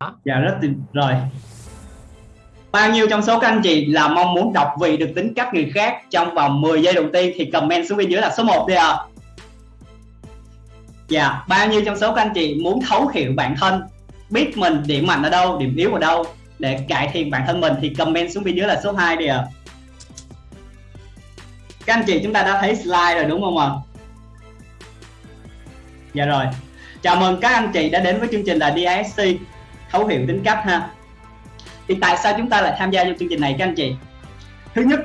dạ rất tuyệt rồi bao nhiêu trong số các anh chị là mong muốn đọc vị được tính cách người khác trong vòng 10 giây đầu tiên thì comment xuống bên dưới là số 1 đi ạ. À. dạ bao nhiêu trong số các anh chị muốn thấu hiểu bản thân, biết mình, điểm mạnh ở đâu, điểm yếu ở đâu để cải thiện bản thân mình thì comment xuống bên dưới là số 2 đi ạ. À. các anh chị chúng ta đã thấy slide rồi đúng không ạ? Dạ rồi. Chào mừng các anh chị đã đến với chương trình là DISC thấu hiểu tính cách ha. Thì tại sao chúng ta lại tham gia vô chương trình này các anh chị? Thứ nhất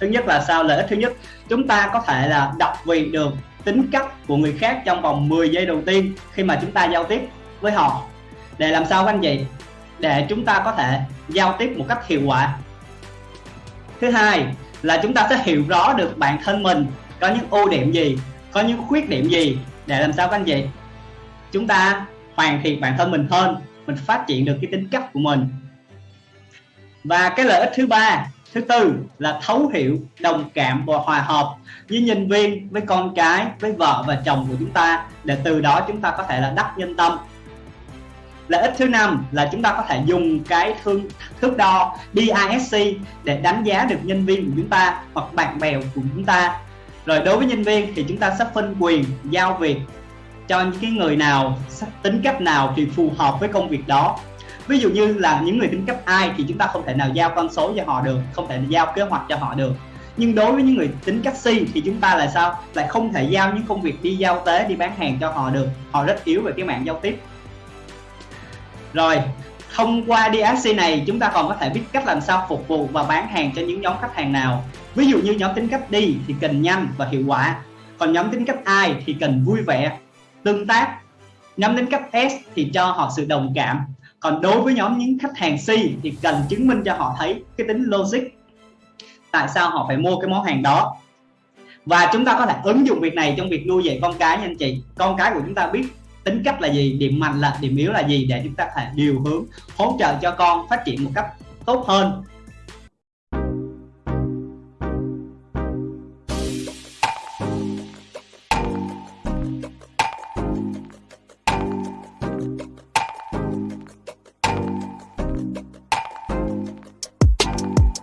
thứ nhất là sao? Lợi ích thứ nhất, chúng ta có thể là đọc vị được tính cách của người khác trong vòng 10 giây đầu tiên khi mà chúng ta giao tiếp với họ. Để làm sao các anh chị? Để chúng ta có thể giao tiếp một cách hiệu quả. Thứ hai là chúng ta sẽ hiểu rõ được bản thân mình, có những ưu điểm gì, có những khuyết điểm gì. Để làm sao các anh chị? Chúng ta hoàn thiện bản thân mình hơn mình phát triển được cái tính cách của mình. Và cái lợi ích thứ ba, thứ tư là thấu hiểu, đồng cảm và hòa hợp với nhân viên, với con cái, với vợ và chồng của chúng ta để từ đó chúng ta có thể là đắc nhân tâm. Lợi ích thứ năm là chúng ta có thể dùng cái thương, thước đo DISC để đánh giá được nhân viên của chúng ta hoặc bạn bè của chúng ta. Rồi đối với nhân viên thì chúng ta sẽ phân quyền, giao việc cho những cái người nào tính cách nào thì phù hợp với công việc đó. Ví dụ như là những người tính cách ai thì chúng ta không thể nào giao con số cho họ được, không thể giao kế hoạch cho họ được. Nhưng đối với những người tính cách si thì chúng ta là sao? Lại không thể giao những công việc đi giao tế, đi bán hàng cho họ được. Họ rất yếu về cái mạng giao tiếp. Rồi, thông qua DSC này chúng ta còn có thể biết cách làm sao phục vụ và bán hàng cho những nhóm khách hàng nào. Ví dụ như nhóm tính cách đi thì cần nhanh và hiệu quả. Còn nhóm tính cách ai thì cần vui vẻ tương tác. Nhóm đến cấp S thì cho họ sự đồng cảm. Còn đối với nhóm những khách hàng C thì cần chứng minh cho họ thấy cái tính logic. Tại sao họ phải mua cái món hàng đó? Và chúng ta có thể ứng dụng việc này trong việc nuôi dạy con cái nha anh chị. Con cái của chúng ta biết tính cách là gì, điểm mạnh là, điểm yếu là gì để chúng ta có thể điều hướng, hỗ trợ cho con phát triển một cách tốt hơn.